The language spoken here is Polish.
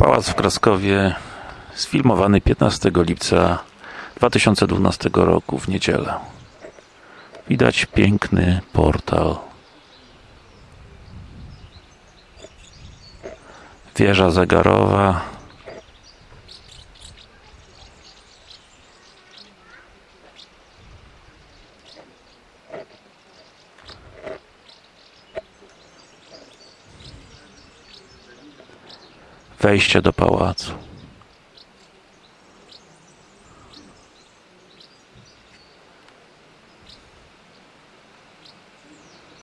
Pałac w Kraskowie sfilmowany 15 lipca 2012 roku w niedzielę. Widać piękny portal. Wieża zegarowa. Wejście do pałacu.